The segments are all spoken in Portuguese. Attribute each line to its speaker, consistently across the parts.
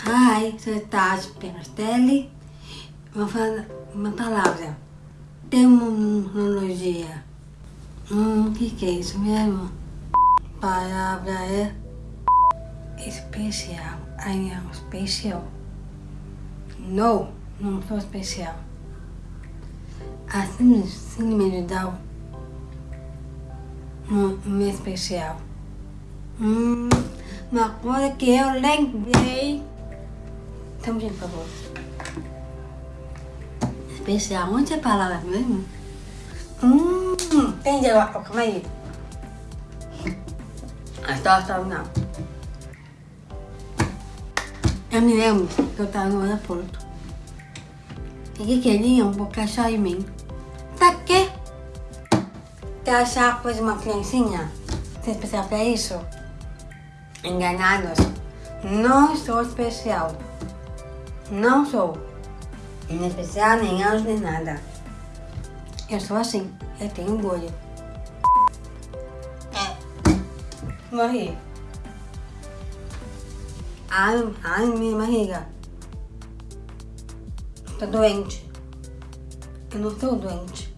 Speaker 1: Hi, sou Tati Perastelli. Vou falar uma palavra. Terminologia. Hum, o que, que é isso mesmo? Palavra é especial. I am special. No, não sou especial. Assim, de Down não, não é especial. Hum, uma coisa que eu lembrei. Gente, por favor. Especial, onde é a palavra mesmo? Hum, entendi agora, calma aí. Só, só, não. Eu me lembro que eu tava no aeroporto. E que queriam colocar chá em mim. Pra quê? Quer achar coisa de uma criancinha? Você é especial pra isso? Enganados. Não sou especial. Não sou. Nem especial, nem anjo, nem nada. Eu sou assim. Eu tenho orgulho. É. Morri. Ai, ai, minha barriga. Tô doente. Eu não estou doente.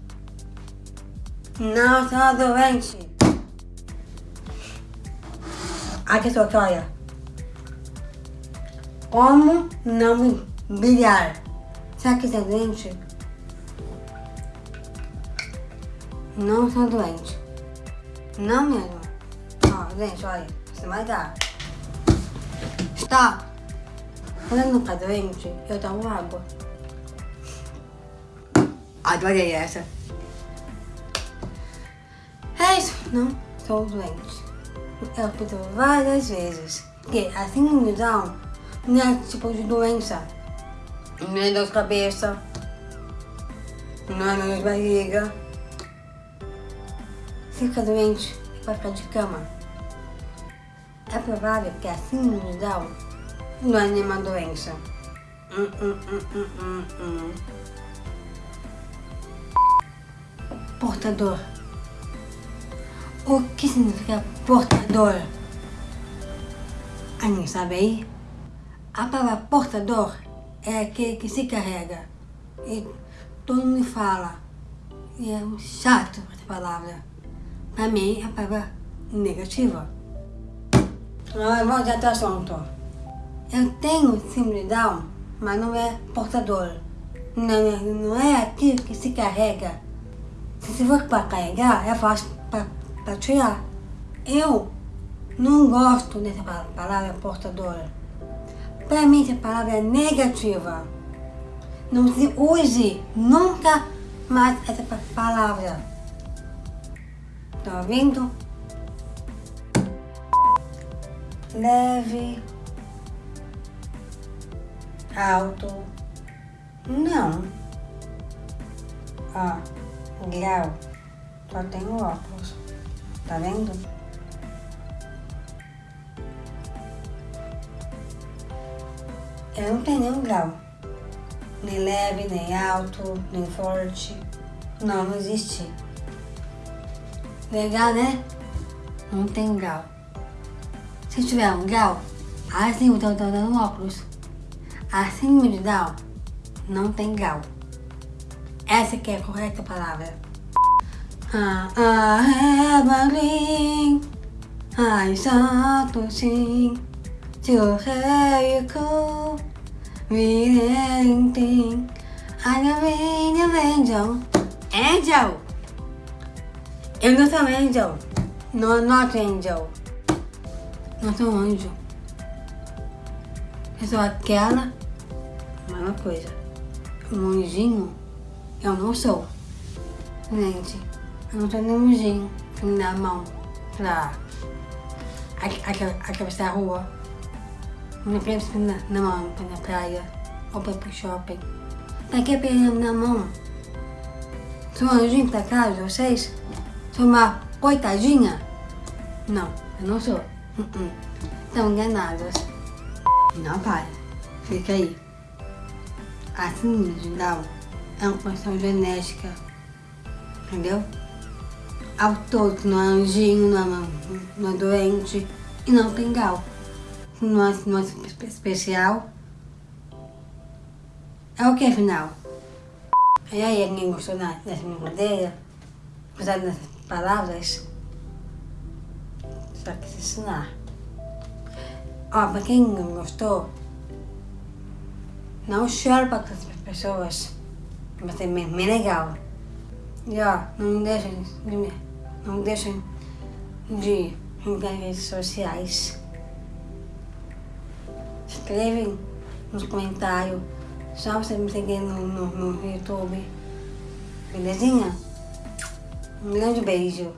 Speaker 1: Não estou doente. Aqui aqui, olha. Como não brilhar? Será que você é doente? Não sou doente. Não mesmo. Ó, gente, olha. Você vai dar. Stop. Quando não tá doente, eu tomo água. Adorei essa. É isso. Não sou doente. Eu repito várias vezes que a síndrome de Down não é tipo de doença. Não é dor de cabeça. Não é dor de barriga. Fica doente e vai ficar de cama. É provável que a síndrome de Down não é nenhuma doença. Hum, hum, hum, hum, hum, hum. Portador. O que significa portador? Alguém sabe aí? A palavra portador é aquele que se carrega. E todo mundo fala. E é um chato essa palavra. Pra mim, é a palavra negativa. Mas vamos ao assunto. Eu tenho síndrome Down, mas não é portador. Não, não é aquilo que se carrega. Se for para carregar, é fácil para tirar. Eu não gosto dessa palavra portadora. Para mim, essa palavra é negativa. Não se use nunca mais essa palavra. Tá ouvindo? Leve. Alto. Não. Ó, grau. Só tenho óculos. Tá vendo? Eu não tenho nenhum grau. Nem leve, nem alto, nem forte. Não, não existe. Legal, né? Não tem grau. Se tiver um grau, assim eu tô dando óculos. Assim de Down, não tem grau. Essa que é a correta palavra. Ah, ah, Evelyn, ai, santo sim, rico, virenting, ai, minha angel, angel. Eu não sou angel, no, not angel, não sou anjo. Eu sou aquela, mesma coisa, um anjinho, eu não sou, gente. Eu não tenho nenhum gin na mão pra atravessar a rua. Não penso na, na mão ir na praia ou pra ir pro shopping. Pra que perder na mão? Sou anjinho pra casa, vocês? Sou uma coitadinha? Não, eu não sou. Uh -uh. Estão enganados. Não, pai. Fica aí. A síndrome de Down é uma condição genética. Entendeu? ao todo, não é anjinho, não é, não é doente e não tem grau. No no especial. É o que afinal? E aí, alguém gostou da, dessa brincadeira? Apesar das palavras? Só que se ensinar. Ó, pra quem não gostou, não chore para as pessoas. Vai ser bem, bem legal. E ó, não deixem de, não deixem de entrar em redes sociais. Escrevem nos comentários. Só você me seguir no, no, no YouTube. Belezinha? Um grande beijo.